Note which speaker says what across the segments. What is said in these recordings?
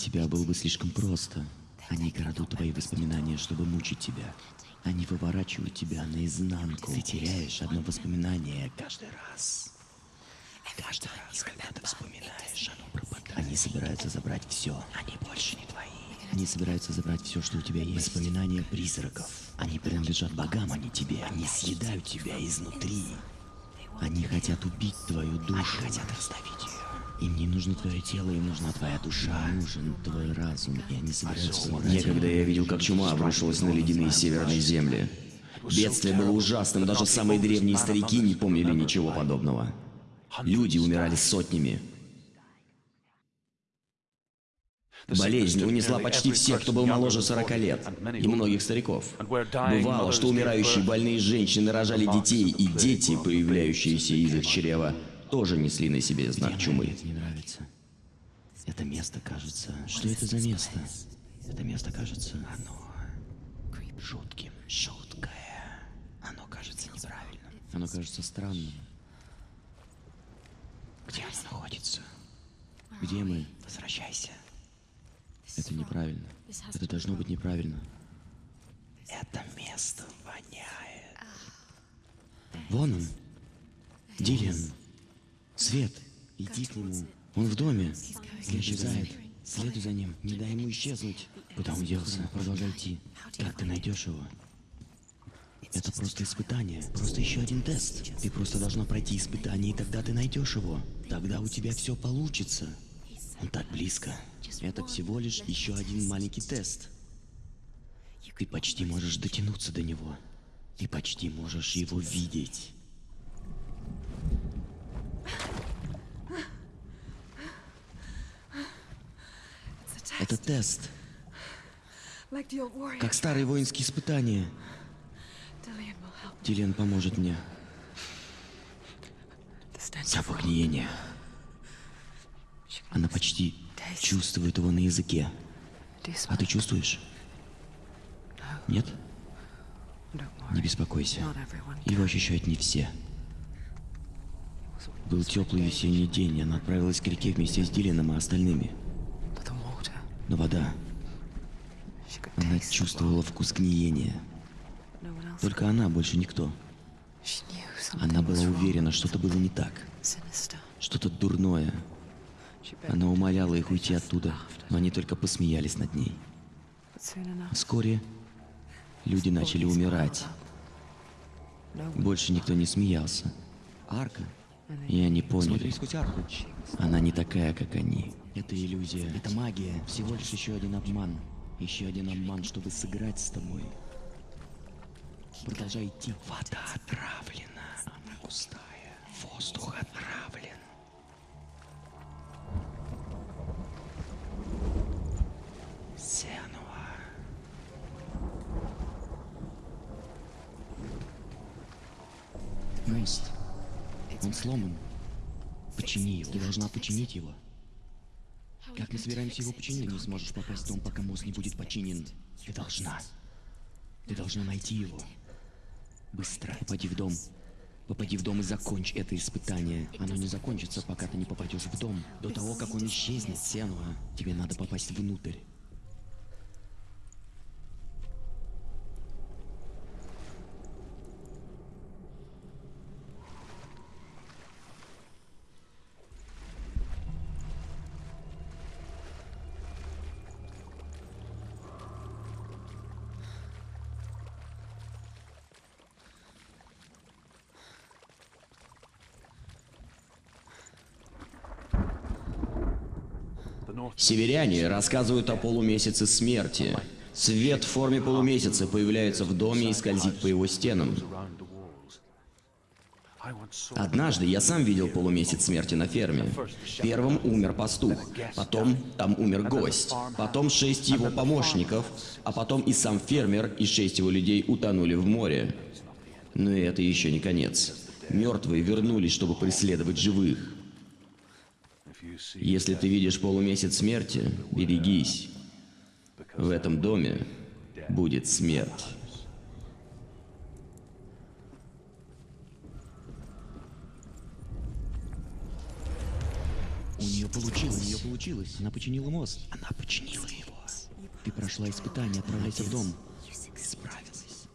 Speaker 1: тебя было бы слишком просто. Они крадут твои воспоминания, чтобы мучить тебя. Они выворачивают тебя наизнанку. Ты теряешь одно воспоминание каждый раз. Каждый раз, когда ты вспоминаешь, оно пропадает. Они собираются забрать все. Они больше не твои. Они собираются забрать все, что у тебя есть. Воспоминания призраков. Они принадлежат богам, а не тебе. Они съедают тебя изнутри. Они хотят убить твою душу. Они хотят раздавить. Им не нужно твое тело, им нужна твоя душа. Им нужен твой разум, и они собираются забрать
Speaker 2: Некогда я видел, как чума обрушилась на ледяные северные земли. Бедствие было ужасным, даже самые древние старики не помнили ничего подобного. Люди умирали сотнями. Болезнь унесла почти всех, кто был моложе 40 лет, и многих стариков. Бывало, что умирающие больные женщины рожали детей, и дети, появляющиеся из их чрева, тоже несли на себе знак
Speaker 1: Мне
Speaker 2: чумы.
Speaker 1: это не нравится. Это место кажется... Что это за место? Это место кажется... Оно... Жутким. Жуткое. Оно кажется неправильным. Оно кажется странным. Где оно находится? Где мы? Возвращайся. Это неправильно. Это должно быть неправильно. Это место воняет. Вон он. Дилиан. Свет. Иди к нему. Он в доме. Он исчезает. Следуй за ним. Не дай ему исчезнуть. Куда он делся? Продолжай идти. Как ты найдешь его? Это просто испытание. Просто еще один тест. Ты просто должна пройти испытание, и тогда ты найдешь его. Тогда у тебя все получится. Он так близко. Это всего лишь еще один маленький тест. Ты почти можешь дотянуться до него. Ты почти можешь его видеть. Это тест, как старые воинские испытания. Дилиан поможет мне. Запах гниения. Она почти чувствует его на языке. А ты чувствуешь? Нет? Не беспокойся. Его ощущают не все. Был теплый весенний день, и она отправилась к реке вместе с Дилианом и остальными. Но вода... Она чувствовала вкус гниения. Только она, больше никто. Она была уверена, что-то было не так. Что-то дурное. Она умоляла их уйти оттуда, но они только посмеялись над ней. Вскоре люди начали умирать. Больше никто не смеялся. Арка. И они поняли. Она не такая, как они. Это иллюзия. Это магия. Всего лишь еще один обман. Еще один обман, чтобы сыграть с тобой. Продолжай идти. Вода отравлена. Она густая. Воздух отравлен. Сенуа. Мост. Он сломан. Почини его. Ты должна починить его. Как мы собираемся его починить? Ты не сможешь попасть в дом, пока мост не будет починен. Ты должна. Ты должна найти его. Быстро. Попади в дом. Попади в дом и закончь это испытание. Оно не закончится, пока ты не попадешь в дом. До того, как он исчезнет, Сенуа, тебе надо попасть внутрь.
Speaker 2: Северяне рассказывают о полумесяце смерти. Свет в форме полумесяца появляется в доме и скользит по его стенам. Однажды я сам видел полумесяц смерти на ферме. Первым умер пастух, потом там умер гость, потом шесть его помощников, а потом и сам фермер и шесть его людей утонули в море. Но это еще не конец. Мертвые вернулись, чтобы преследовать живых. Если ты видишь полумесяц смерти, берегись. В этом доме будет смерть.
Speaker 1: У нее получилось. У нее получилось. Она починила мост. Она починила его. Ты прошла испытание, отправляйся в дом. Ты справилась.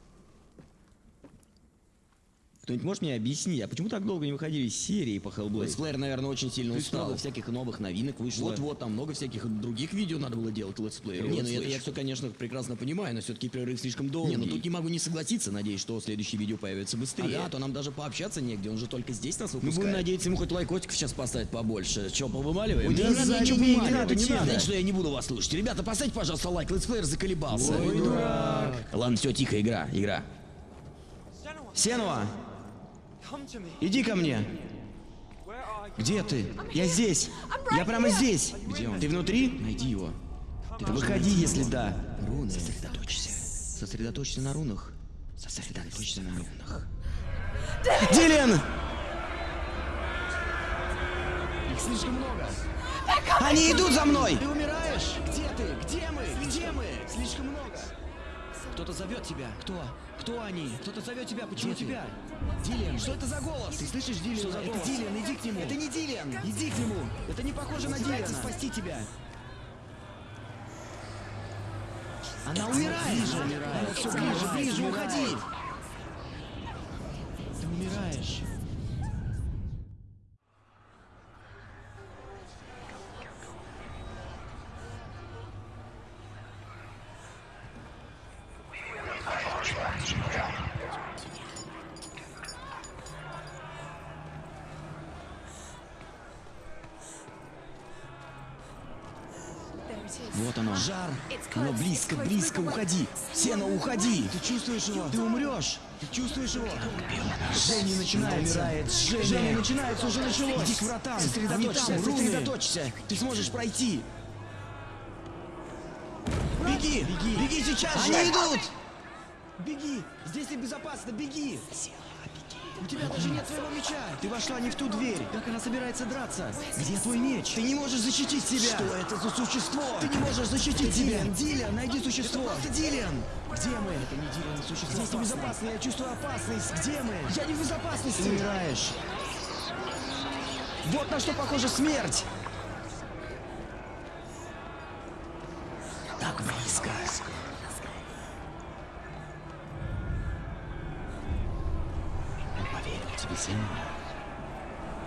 Speaker 1: Кто-нибудь может мне объяснить, а почему так долго не выходили из серии по Hellblade?
Speaker 2: Летсплеер, наверное, очень сильно
Speaker 1: То
Speaker 2: устал.
Speaker 1: много всяких новых новинок вышло.
Speaker 2: Вот-вот, там много всяких других видео надо было делать летсплееров.
Speaker 1: Не,
Speaker 2: Не,
Speaker 1: ну
Speaker 2: ну
Speaker 1: это
Speaker 2: я, все, конечно, прекрасно понимаю, но все-таки перерыв слишком долгий.
Speaker 1: Не, ну тут не могу не согласиться, надеюсь, что следующее видео появится быстрее.
Speaker 2: Ага, а то нам даже пообщаться негде, он же только здесь нас
Speaker 1: Мы
Speaker 2: выпускает.
Speaker 1: будем надеяться, ему хоть лайкотиков сейчас поставить побольше. Че, повымаливаем?
Speaker 2: Ой,
Speaker 1: Да
Speaker 2: не надо
Speaker 1: забей,
Speaker 2: ничего
Speaker 1: не
Speaker 2: вымаливать,
Speaker 1: надо,
Speaker 2: не
Speaker 1: не
Speaker 2: надо.
Speaker 1: надо. Знаете, что я не буду вас слушать. Ребята, поставьте, пожалуйста, лайк. Летсплеер заколебался.
Speaker 2: Ой, дурак.
Speaker 1: Ладно, все, тихо, игра, игра. Сенова, иди ко мне. Где ты? Я здесь. Я прямо здесь. Где он? Ты внутри? Найди его. Ты выходи, если да. Руны. Сосредоточься. Сосредоточься на рунах. Сосредоточься на рунах. Дилен! Их слишком много. Они идут за мной! Ты умираешь? Где ты? Где мы? Где мы? Слишком много. Кто-то зовет тебя. Кто? Кто они? Кто-то зовет тебя. Почему тебя? Дилен. Что это за голос? Ты слышишь Дилена? Что за голос? Это Дилен, иди к нему. Это не Дилен. Иди к нему. Это не похоже на Дилена. спасти тебя. Она умирает. Ближе, умирает. Все ближе, ближе, уходи. Вот оно. Жар. Оно близко, близко, уходи. Сено, уходи. Ты чувствуешь его? Ты умрешь. Ты чувствуешь его? Жжение начинается. Умирает. Жжение. Жжение начинается, уже началось. Иди к вратам. Сосредоточься,
Speaker 2: там,
Speaker 1: сосредоточься. Ты сможешь пройти. Беги, беги, беги сейчас же. Они идут. Беги. Здесь ты безопасно, беги. У тебя даже нет твоего меча! Ты вошла не в ту дверь! Как она собирается драться? Где твой меч? Ты не можешь защитить себя! Что это за существо? Ты не можешь защитить себя! Дилен, Дилен, найди существо! Это просто Дилен! Где мы? Это не Дилен, существо Здесь небезопасно, я чувствую опасность! Где мы? Я не в безопасности! Ты умираешь! Вот на что похожа смерть! Мы поверим тебе, сын.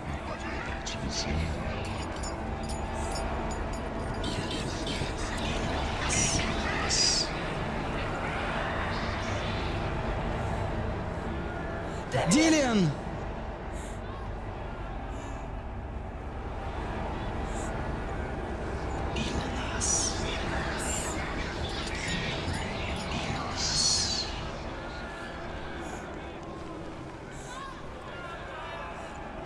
Speaker 1: Мы поверим тебе, сын. Дилиан!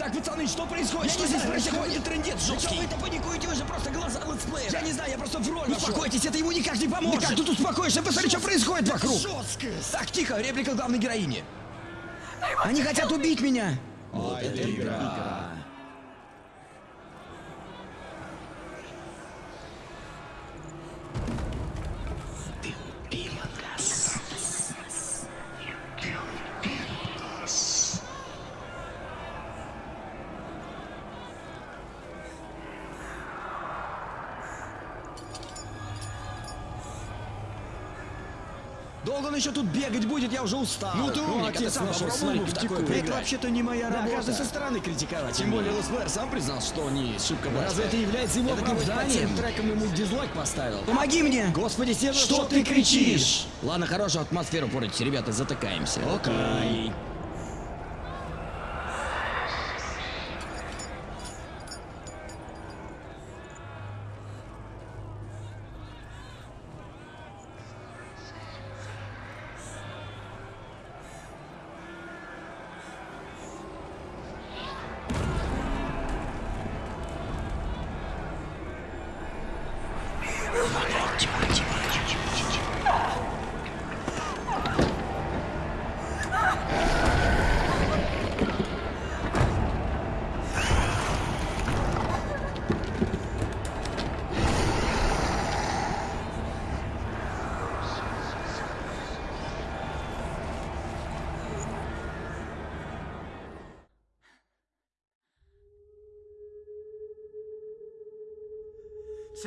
Speaker 1: Так, пацаны, что происходит? что здесь происходит? Трендец жесткий. вы-то паникуете? Вы же просто глаза летсплея. Я не знаю, я просто в роль Успокойтесь, это ему никак не поможет. Как тут успокоишься? Посмотри, что происходит вокруг. Жесткость. Так, тихо, реплика главной героини. Они хотят убить меня. Вот это игра. Долго он еще тут бегать будет, я уже устал.
Speaker 2: Ну ты умник, ты сам попробуй в такое
Speaker 1: Это вообще-то не моя
Speaker 2: Да,
Speaker 1: работа.
Speaker 2: каждый
Speaker 1: со стороны критиковать.
Speaker 2: Тем более Лесплеер сам признал, что не шибко
Speaker 1: Разве это является его оправданием?
Speaker 2: тем трекам ему дизлайк поставил.
Speaker 1: Помоги мне!
Speaker 2: Господи, Сева,
Speaker 1: Что ты кричишь?
Speaker 2: Ладно, хорошую атмосферу портите, ребята, затыкаемся.
Speaker 1: Окей.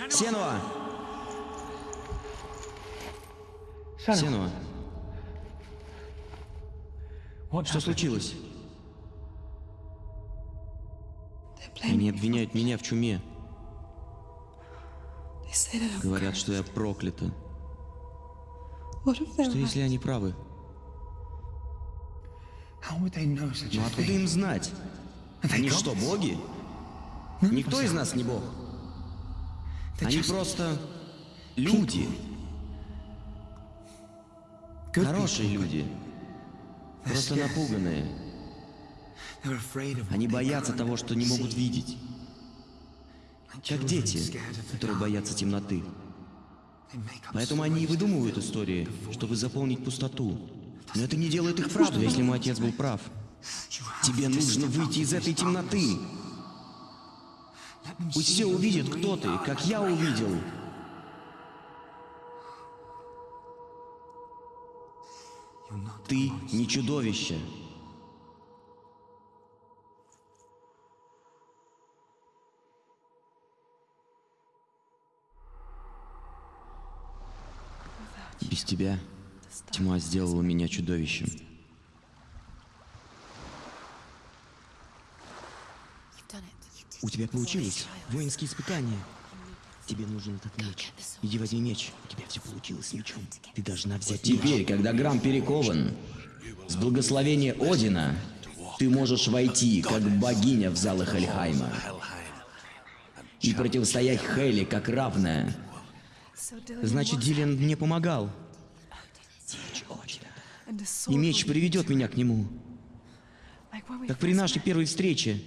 Speaker 1: Сенуа! Сенуа, что случилось? Они обвиняют меня в чуме. Говорят, что я проклята. Что если они правы? Но откуда им знать? Они что, боги? Никто из нас не бог. Они просто люди. Хорошие люди. Просто напуганные. Они боятся того, что не могут видеть. Как дети, которые боятся темноты. Поэтому они и выдумывают истории, чтобы заполнить пустоту. Но это не делает их правдой, если мой отец был прав. Тебе нужно выйти из этой темноты. Пусть все увидят, кто ты, как я увидел. Ты не чудовище. Без тебя тьма сделала меня чудовищем. У тебя получилось. Воинские испытания. Тебе нужен этот меч. Иди возьми меч. У тебя все получилось с мечом. Ты должна взять Теперь, когда Грамм перекован, с благословения Одина, ты можешь войти, как богиня в залы Хельхайма. И противостоять Хейли, как равная. Значит, Дилен мне помогал. И меч приведет меня к нему. Как при нашей первой встрече.